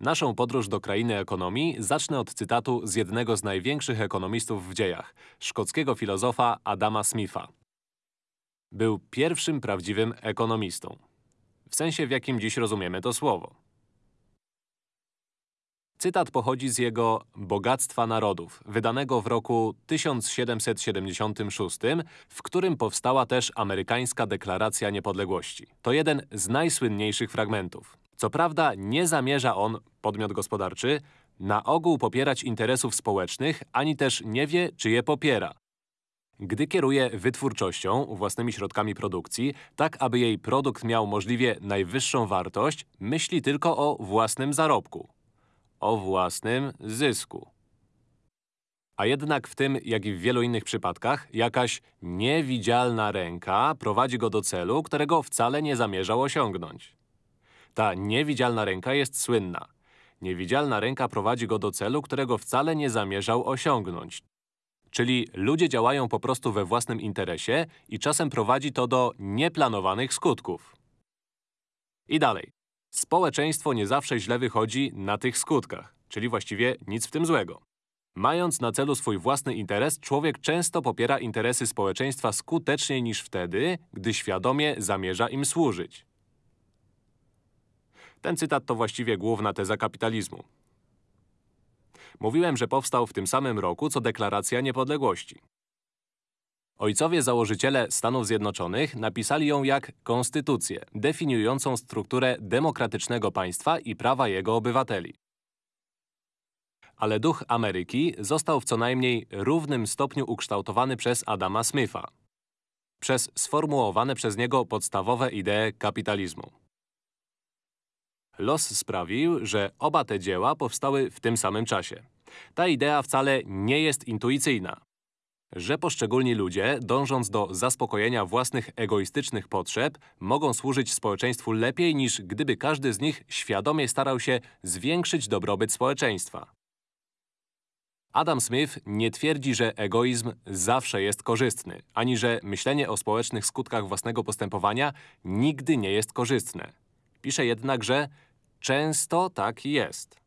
Naszą podróż do krainy ekonomii zacznę od cytatu z jednego z największych ekonomistów w dziejach, szkockiego filozofa Adama Smitha. Był pierwszym prawdziwym ekonomistą. W sensie, w jakim dziś rozumiemy to słowo. Cytat pochodzi z jego Bogactwa Narodów, wydanego w roku 1776, w którym powstała też amerykańska deklaracja niepodległości. To jeden z najsłynniejszych fragmentów. Co prawda nie zamierza on, podmiot gospodarczy, na ogół popierać interesów społecznych, ani też nie wie, czy je popiera. Gdy kieruje wytwórczością, własnymi środkami produkcji, tak aby jej produkt miał możliwie najwyższą wartość, myśli tylko o własnym zarobku o własnym zysku. A jednak w tym, jak i w wielu innych przypadkach, jakaś niewidzialna ręka prowadzi go do celu, którego wcale nie zamierzał osiągnąć. Ta niewidzialna ręka jest słynna. Niewidzialna ręka prowadzi go do celu, którego wcale nie zamierzał osiągnąć. Czyli ludzie działają po prostu we własnym interesie i czasem prowadzi to do nieplanowanych skutków. I dalej. Społeczeństwo nie zawsze źle wychodzi na tych skutkach, czyli właściwie nic w tym złego. Mając na celu swój własny interes, człowiek często popiera interesy społeczeństwa skuteczniej niż wtedy, gdy świadomie zamierza im służyć. Ten cytat to właściwie główna teza kapitalizmu. Mówiłem, że powstał w tym samym roku, co Deklaracja Niepodległości. Ojcowie założyciele Stanów Zjednoczonych napisali ją jak konstytucję, definiującą strukturę demokratycznego państwa i prawa jego obywateli. Ale duch Ameryki został w co najmniej równym stopniu ukształtowany przez Adama Smitha. Przez sformułowane przez niego podstawowe idee kapitalizmu. Los sprawił, że oba te dzieła powstały w tym samym czasie. Ta idea wcale nie jest intuicyjna że poszczególni ludzie, dążąc do zaspokojenia własnych egoistycznych potrzeb, mogą służyć społeczeństwu lepiej niż gdyby każdy z nich świadomie starał się zwiększyć dobrobyt społeczeństwa. Adam Smith nie twierdzi, że egoizm zawsze jest korzystny, ani że myślenie o społecznych skutkach własnego postępowania nigdy nie jest korzystne. Pisze jednak, że często tak jest.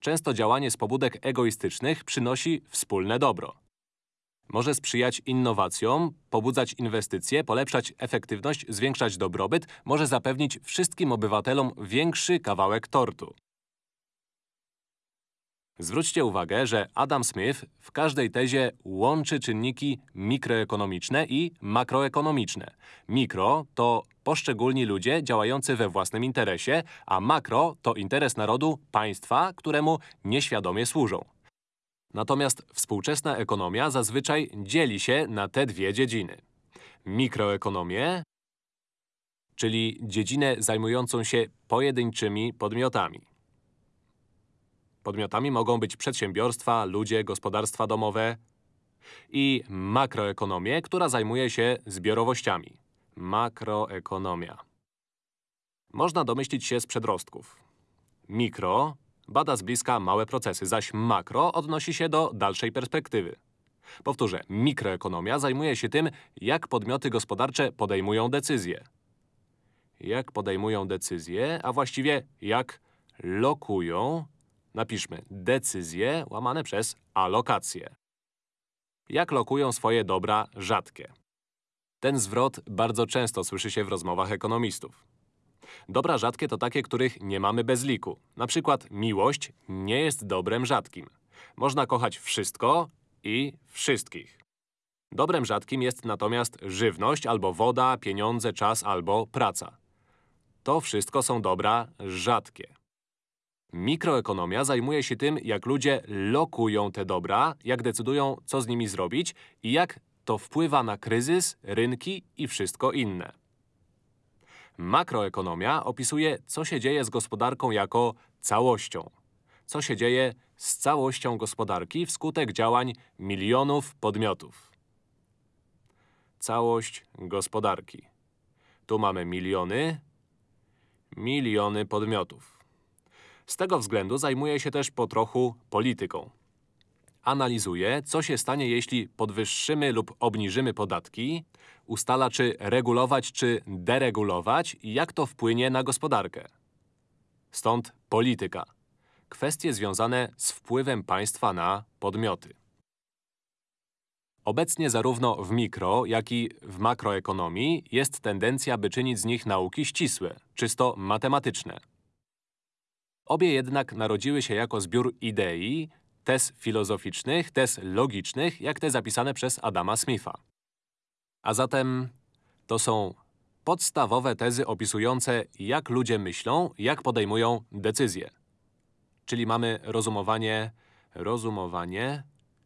Często działanie z pobudek egoistycznych przynosi wspólne dobro. Może sprzyjać innowacjom, pobudzać inwestycje, polepszać efektywność, zwiększać dobrobyt, może zapewnić wszystkim obywatelom większy kawałek tortu. Zwróćcie uwagę, że Adam Smith w każdej tezie łączy czynniki mikroekonomiczne i makroekonomiczne. Mikro to poszczególni ludzie działający we własnym interesie, a makro to interes narodu, państwa, któremu nieświadomie służą. Natomiast współczesna ekonomia zazwyczaj dzieli się na te dwie dziedziny. Mikroekonomię, czyli dziedzinę zajmującą się pojedynczymi podmiotami. Podmiotami mogą być przedsiębiorstwa, ludzie, gospodarstwa domowe i makroekonomię, która zajmuje się zbiorowościami. Makroekonomia. Można domyślić się z przedrostków. Mikro bada z bliska małe procesy, zaś makro odnosi się do dalszej perspektywy. Powtórzę, mikroekonomia zajmuje się tym, jak podmioty gospodarcze podejmują decyzje. Jak podejmują decyzje, a właściwie jak lokują Napiszmy decyzje łamane przez alokacje. Jak lokują swoje dobra rzadkie? Ten zwrot bardzo często słyszy się w rozmowach ekonomistów. Dobra rzadkie to takie, których nie mamy bez liku. Na przykład miłość nie jest dobrem rzadkim. Można kochać wszystko i wszystkich. Dobrem rzadkim jest natomiast żywność albo woda, pieniądze, czas albo praca. To wszystko są dobra rzadkie. Mikroekonomia zajmuje się tym, jak ludzie lokują te dobra, jak decydują, co z nimi zrobić i jak to wpływa na kryzys, rynki i wszystko inne. Makroekonomia opisuje, co się dzieje z gospodarką jako całością. Co się dzieje z całością gospodarki wskutek działań milionów podmiotów. Całość gospodarki. Tu mamy miliony, miliony podmiotów. Z tego względu zajmuje się też po trochu polityką. Analizuje, co się stanie, jeśli podwyższymy lub obniżymy podatki, ustala, czy regulować, czy deregulować i jak to wpłynie na gospodarkę. stąd polityka. Kwestie związane z wpływem państwa na podmioty. Obecnie zarówno w mikro, jak i w makroekonomii jest tendencja, by czynić z nich nauki ścisłe, czysto matematyczne. Obie jednak narodziły się jako zbiór idei, tez filozoficznych, tez logicznych, jak te zapisane przez Adama Smitha. A zatem to są podstawowe tezy opisujące, jak ludzie myślą, jak podejmują decyzje. Czyli mamy rozumowanie, rozumowanie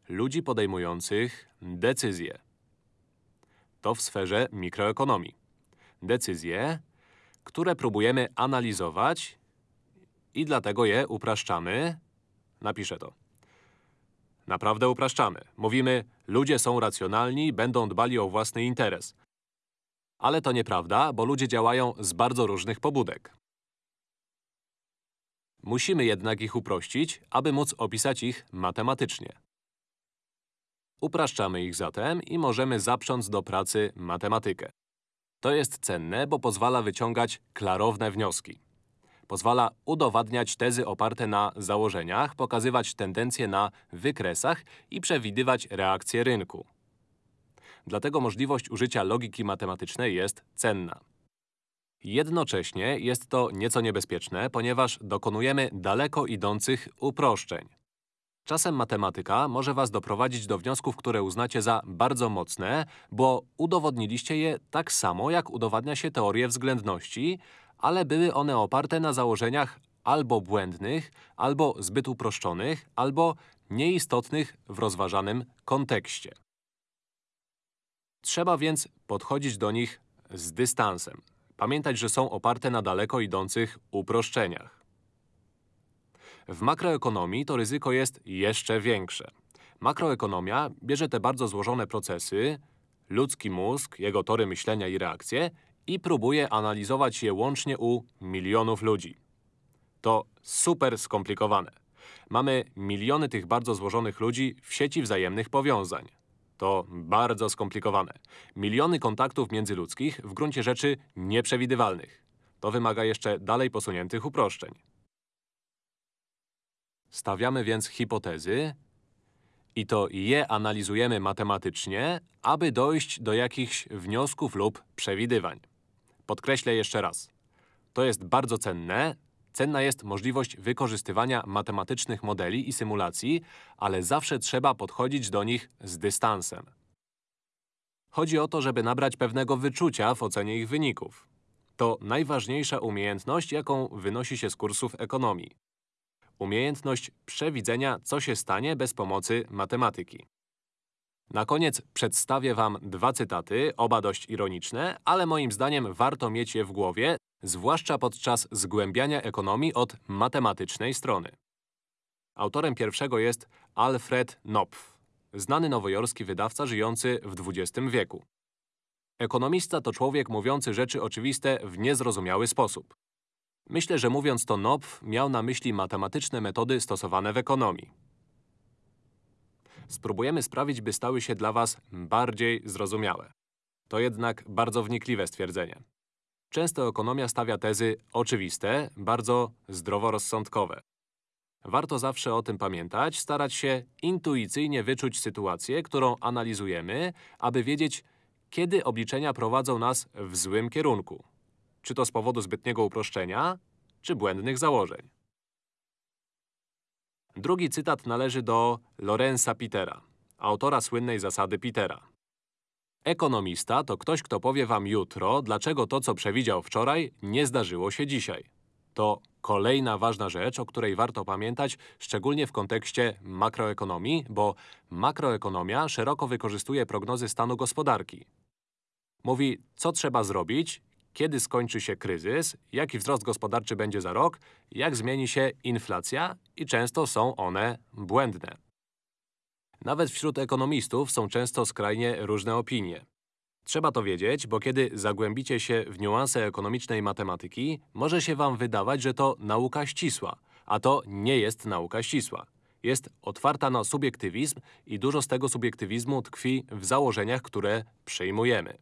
ludzi podejmujących decyzje. To w sferze mikroekonomii. Decyzje, które próbujemy analizować i dlatego je upraszczamy. Napiszę to. Naprawdę upraszczamy. Mówimy, ludzie są racjonalni, będą dbali o własny interes. Ale to nieprawda, bo ludzie działają z bardzo różnych pobudek. Musimy jednak ich uprościć, aby móc opisać ich matematycznie. Upraszczamy ich zatem i możemy zaprząc do pracy matematykę. To jest cenne, bo pozwala wyciągać klarowne wnioski. Pozwala udowadniać tezy oparte na założeniach, pokazywać tendencje na wykresach i przewidywać reakcje rynku. Dlatego możliwość użycia logiki matematycznej jest cenna. Jednocześnie jest to nieco niebezpieczne, ponieważ dokonujemy daleko idących uproszczeń. Czasem matematyka może was doprowadzić do wniosków, które uznacie za bardzo mocne, bo udowodniliście je tak samo, jak udowadnia się teorię względności, ale były one oparte na założeniach albo błędnych, albo zbyt uproszczonych, albo nieistotnych w rozważanym kontekście. Trzeba więc podchodzić do nich z dystansem. Pamiętać, że są oparte na daleko idących uproszczeniach. W makroekonomii to ryzyko jest jeszcze większe. Makroekonomia bierze te bardzo złożone procesy, ludzki mózg, jego tory myślenia i reakcje i próbuje analizować je łącznie u milionów ludzi. To super skomplikowane. Mamy miliony tych bardzo złożonych ludzi w sieci wzajemnych powiązań. To bardzo skomplikowane. Miliony kontaktów międzyludzkich, w gruncie rzeczy nieprzewidywalnych. To wymaga jeszcze dalej posuniętych uproszczeń. Stawiamy więc hipotezy i to je analizujemy matematycznie, aby dojść do jakichś wniosków lub przewidywań. Podkreślę jeszcze raz. To jest bardzo cenne. Cenna jest możliwość wykorzystywania matematycznych modeli i symulacji, ale zawsze trzeba podchodzić do nich z dystansem. Chodzi o to, żeby nabrać pewnego wyczucia w ocenie ich wyników. To najważniejsza umiejętność, jaką wynosi się z kursów ekonomii. Umiejętność przewidzenia, co się stanie bez pomocy matematyki. Na koniec przedstawię Wam dwa cytaty, oba dość ironiczne, ale moim zdaniem warto mieć je w głowie, zwłaszcza podczas zgłębiania ekonomii od matematycznej strony. Autorem pierwszego jest Alfred Knopf, znany nowojorski wydawca żyjący w XX wieku. Ekonomista to człowiek mówiący rzeczy oczywiste w niezrozumiały sposób. Myślę, że mówiąc to Knopf miał na myśli matematyczne metody stosowane w ekonomii. Spróbujemy sprawić, by stały się dla Was bardziej zrozumiałe. To jednak bardzo wnikliwe stwierdzenie. Często ekonomia stawia tezy oczywiste, bardzo zdroworozsądkowe. Warto zawsze o tym pamiętać, starać się intuicyjnie wyczuć sytuację, którą analizujemy, aby wiedzieć, kiedy obliczenia prowadzą nas w złym kierunku. Czy to z powodu zbytniego uproszczenia, czy błędnych założeń. Drugi cytat należy do Lorenza Petera, autora słynnej zasady Petera. Ekonomista to ktoś, kto powie wam jutro, dlaczego to, co przewidział wczoraj, nie zdarzyło się dzisiaj. To kolejna ważna rzecz, o której warto pamiętać, szczególnie w kontekście makroekonomii, bo makroekonomia szeroko wykorzystuje prognozy stanu gospodarki. Mówi, co trzeba zrobić, kiedy skończy się kryzys, jaki wzrost gospodarczy będzie za rok, jak zmieni się inflacja i często są one błędne. Nawet wśród ekonomistów są często skrajnie różne opinie. Trzeba to wiedzieć, bo kiedy zagłębicie się w niuanse ekonomicznej matematyki, może się wam wydawać, że to nauka ścisła, a to nie jest nauka ścisła. Jest otwarta na subiektywizm i dużo z tego subiektywizmu tkwi w założeniach, które przyjmujemy.